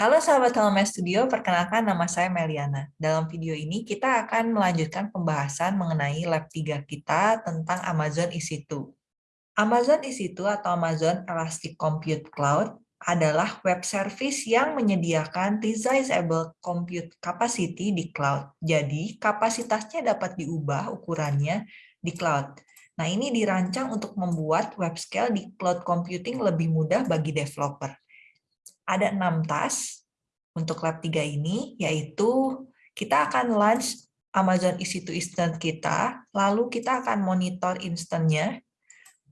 Halo sahabat LMS Studio, perkenalkan nama saya Meliana. Dalam video ini kita akan melanjutkan pembahasan mengenai lab 3 kita tentang Amazon EC2. Amazon EC2 atau Amazon Elastic Compute Cloud adalah web service yang menyediakan resizable compute capacity di cloud. Jadi, kapasitasnya dapat diubah ukurannya di cloud. Nah, ini dirancang untuk membuat web scale di cloud computing lebih mudah bagi developer ada enam task untuk lab 3 ini, yaitu kita akan launch Amazon EC2 Instant kita, lalu kita akan monitor instannya,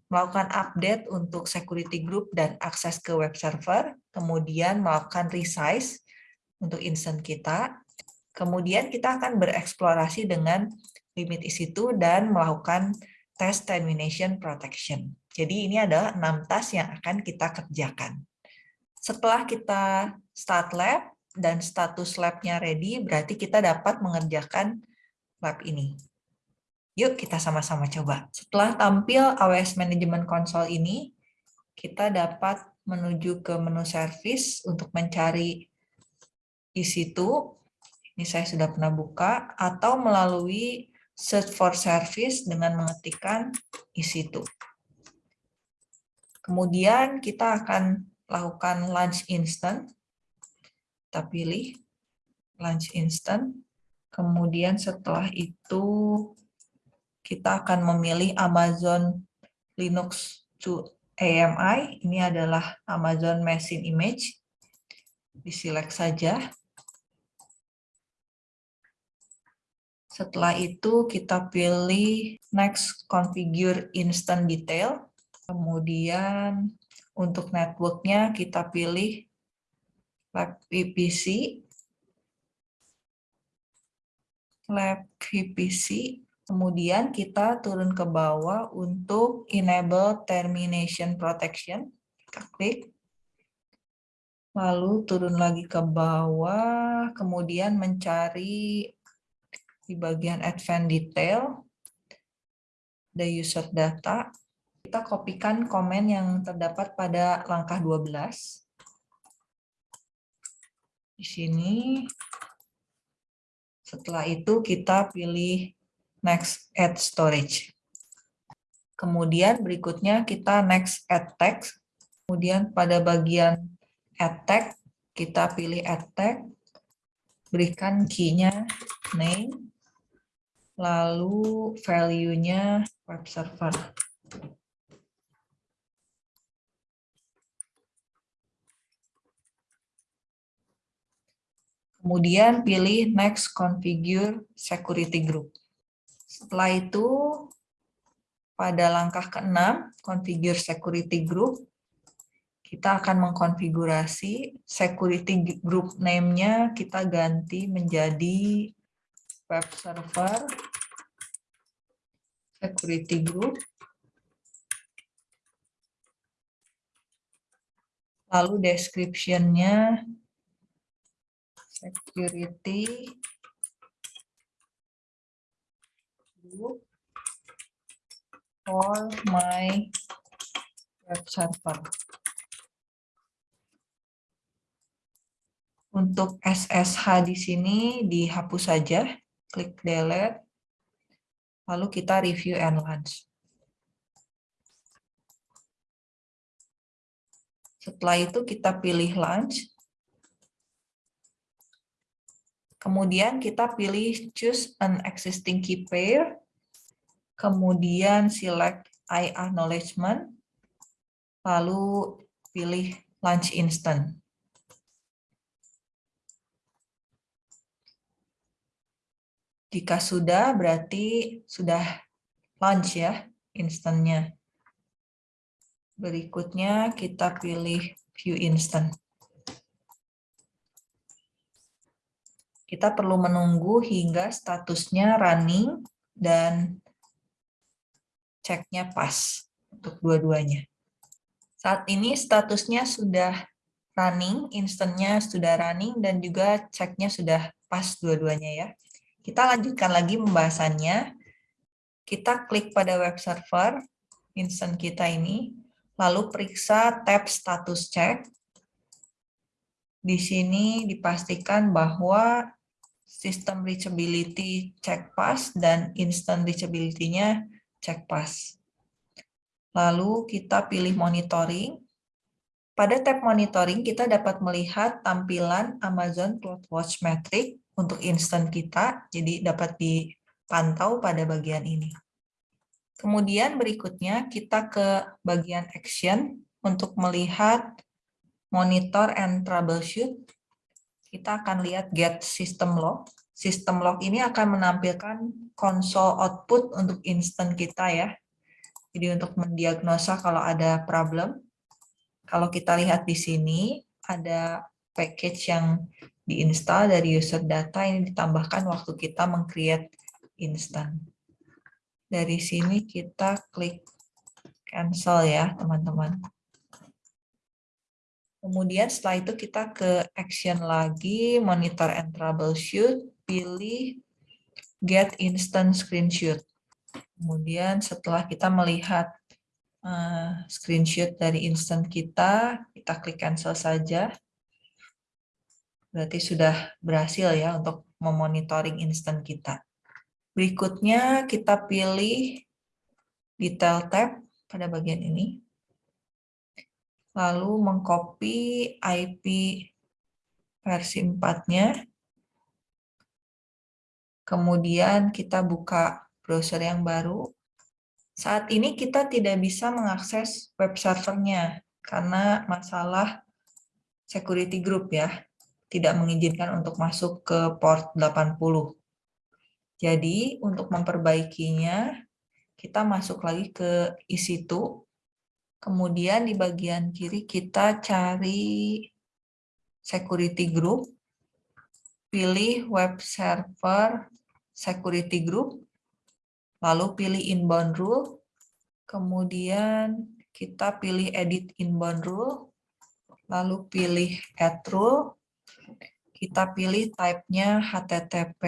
melakukan update untuk security group dan akses ke web server, kemudian melakukan resize untuk instant kita, kemudian kita akan bereksplorasi dengan limit EC2 dan melakukan test termination protection. Jadi ini adalah enam task yang akan kita kerjakan. Setelah kita start lab dan status labnya ready, berarti kita dapat mengerjakan lab ini. Yuk kita sama-sama coba. Setelah tampil AWS Management Console ini, kita dapat menuju ke menu service untuk mencari EC2. Ini saya sudah pernah buka. Atau melalui search for service dengan mengetikkan EC2. Kemudian kita akan lakukan lunch instant. Kita pilih lunch instant. Kemudian setelah itu kita akan memilih Amazon Linux to AMI. Ini adalah Amazon Machine Image. Diselect saja. Setelah itu kita pilih next configure instant detail. Kemudian untuk networknya kita pilih lab VPC, lab VPC, kemudian kita turun ke bawah untuk enable termination protection, kita klik, lalu turun lagi ke bawah, kemudian mencari di bagian advanced detail, the user data, kita kopikan komen yang terdapat pada langkah 12. Di sini. Setelah itu kita pilih next add storage. Kemudian berikutnya kita next add text. Kemudian pada bagian add text kita pilih add text. Berikan key-nya name. Lalu value-nya web server. Kemudian pilih Next Configure Security Group. Setelah itu, pada langkah ke-6, Configure Security Group, kita akan mengkonfigurasi security group name-nya kita ganti menjadi web server security group. Lalu description-nya security group for my web server. Untuk SSH di sini dihapus saja, klik delete, lalu kita review and launch. Setelah itu kita pilih launch, Kemudian kita pilih choose an existing key pair. Kemudian select I acknowledgement. Lalu pilih launch instant. Jika sudah, berarti sudah launch ya instannya. Berikutnya kita pilih view instant. Kita perlu menunggu hingga statusnya running dan ceknya pas untuk dua-duanya. Saat ini statusnya sudah running, instannya sudah running, dan juga ceknya sudah pas dua-duanya ya. Kita lanjutkan lagi pembahasannya. Kita klik pada web server, instant kita ini, lalu periksa tab status check, di sini dipastikan bahwa sistem reachability check pass dan instant reachability-nya check pass. Lalu kita pilih monitoring. Pada tab monitoring kita dapat melihat tampilan Amazon CloudWatch Metric untuk instant kita, jadi dapat dipantau pada bagian ini. Kemudian berikutnya kita ke bagian action untuk melihat monitor and troubleshoot, kita akan lihat get system log. System log ini akan menampilkan konsol output untuk instant kita ya. Jadi untuk mendiagnosa kalau ada problem. Kalau kita lihat di sini, ada package yang diinstal dari user data ini ditambahkan waktu kita meng-create instant. Dari sini kita klik cancel ya teman-teman. Kemudian setelah itu kita ke action lagi, monitor and troubleshoot, pilih get instant screenshot. Kemudian setelah kita melihat uh, screenshot dari instant kita, kita klik cancel saja. Berarti sudah berhasil ya untuk memonitoring instant kita. Berikutnya kita pilih detail tab pada bagian ini lalu mengcopy IP versi 4-nya. Kemudian kita buka browser yang baru. Saat ini kita tidak bisa mengakses web servernya karena masalah security group ya. Tidak mengizinkan untuk masuk ke port 80. Jadi untuk memperbaikinya, kita masuk lagi ke EC2 Kemudian di bagian kiri kita cari security group, pilih web server security group, lalu pilih inbound rule, kemudian kita pilih edit inbound rule, lalu pilih add rule, kita pilih type-nya HTTP,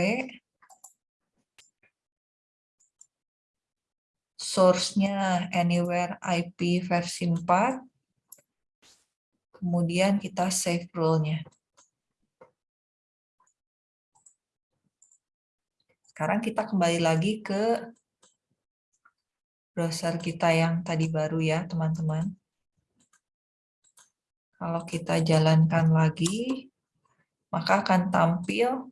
source-nya anywhere IP versi 4, kemudian kita save rule-nya. Sekarang kita kembali lagi ke browser kita yang tadi baru ya, teman-teman. Kalau kita jalankan lagi, maka akan tampil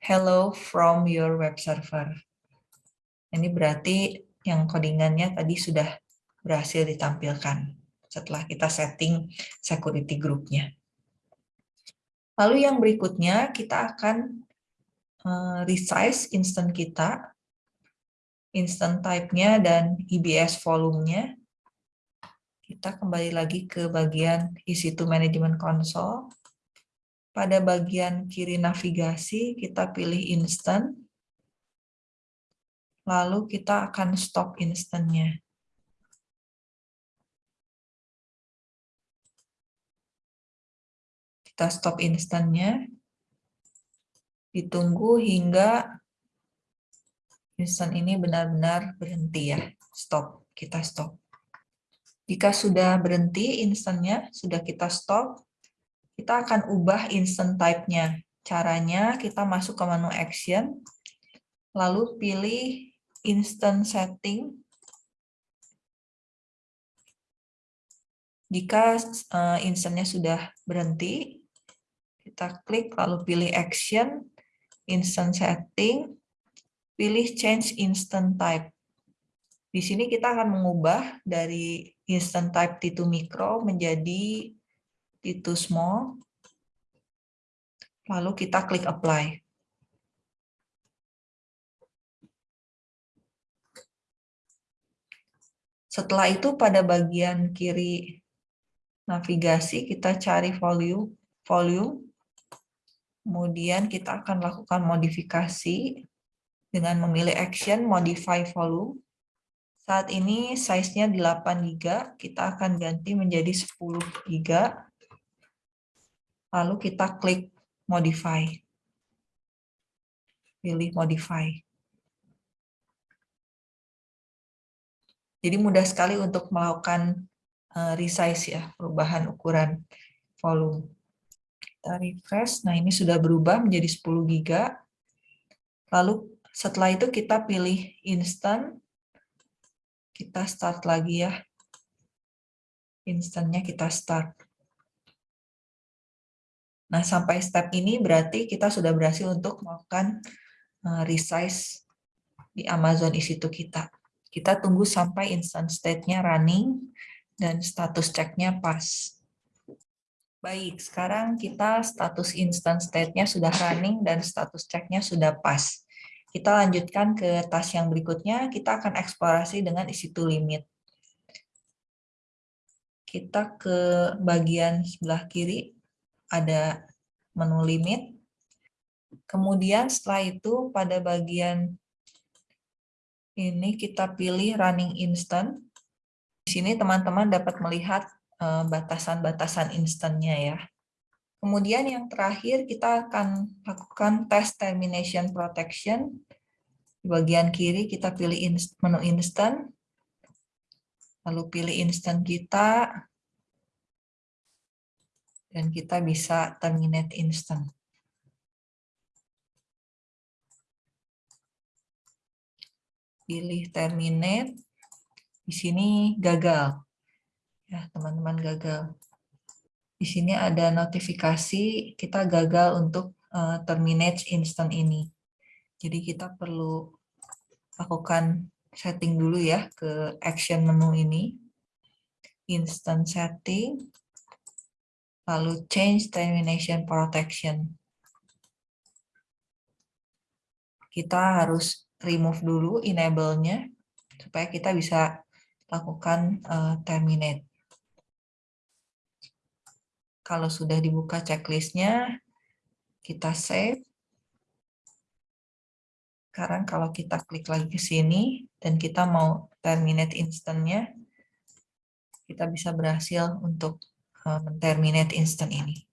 hello from your web server. Ini berarti yang codingannya tadi sudah berhasil ditampilkan setelah kita setting security group-nya. Lalu yang berikutnya kita akan eh, resize instant kita, instant type-nya dan EBS volume-nya. Kita kembali lagi ke bagian EC2 Management Console. Pada bagian kiri navigasi kita pilih instant lalu kita akan stop instannya. Kita stop instannya, ditunggu hingga instan ini benar-benar berhenti ya, stop, kita stop. Jika sudah berhenti instannya, sudah kita stop, kita akan ubah instant type-nya. Caranya kita masuk ke menu action, lalu pilih instant setting. Jika uh, instantnya sudah berhenti, kita klik lalu pilih action, instant setting, pilih change instant type. Di sini kita akan mengubah dari instant type T2 micro menjadi T2 small. Lalu kita klik apply. Setelah itu pada bagian kiri navigasi kita cari volume, volume. Kemudian kita akan lakukan modifikasi dengan memilih action modify volume. Saat ini size-nya 8 GB, kita akan ganti menjadi 10 GB. Lalu kita klik modify. Pilih modify. Jadi mudah sekali untuk melakukan uh, resize ya, perubahan ukuran volume. Kita refresh. Nah, ini sudah berubah menjadi 10 giga. Lalu setelah itu kita pilih instant. Kita start lagi ya. Instantnya kita start. Nah, sampai step ini berarti kita sudah berhasil untuk melakukan eh, resize di Amazon EC2 kita. Kita tunggu sampai instant state-nya running dan status cek-nya pas. Baik, sekarang kita status instant state-nya sudah running dan status cek-nya sudah pas. Kita lanjutkan ke task yang berikutnya, kita akan eksplorasi dengan isi to limit. Kita ke bagian sebelah kiri, ada menu limit. Kemudian setelah itu pada bagian ini kita pilih running instant. Di sini teman-teman dapat melihat Eh, batasan-batasan instannya ya. Kemudian yang terakhir kita akan lakukan test termination protection. Di bagian kiri kita pilih menu instant, lalu pilih instant kita, dan kita bisa terminate instant. Pilih terminate, di sini gagal ya teman-teman gagal. Di sini ada notifikasi kita gagal untuk uh, terminate instant ini. Jadi kita perlu lakukan setting dulu ya ke action menu ini. Instant setting, lalu change termination protection. Kita harus remove dulu enable-nya supaya kita bisa lakukan uh, terminate. Kalau sudah dibuka checklistnya, kita save. Sekarang kalau kita klik lagi ke sini, dan kita mau terminate instantnya, kita bisa berhasil untuk eh, terminate instant ini.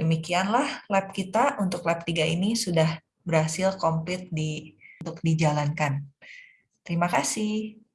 Demikianlah lab kita untuk lab 3 ini sudah berhasil komplit di, untuk dijalankan. Terima kasih.